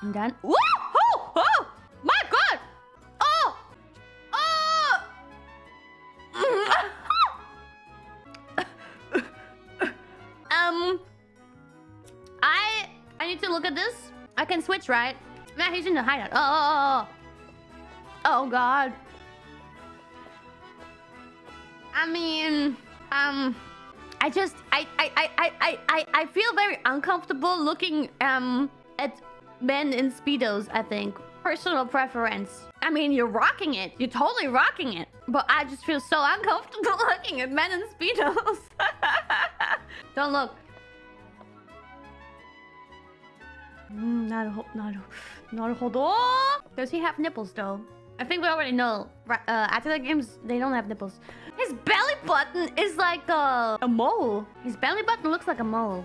Done. Woo! Oh! Oh! My god! Oh! Oh! um... I... I need to look at this. I can switch, right? Nah, he's in the hideout. Oh, oh, oh, oh. Oh, God. I mean... Um... I just... I, I, I, I, I, I feel very uncomfortable looking, um... At men in Speedos, I think. Personal preference. I mean, you're rocking it. You're totally rocking it. But I just feel so uncomfortable looking at men in Speedos. Don't look. Does he have nipples though? I think we already know. Uh, after the games, they don't have nipples. His belly button is like a, a mole. His belly button looks like a mole.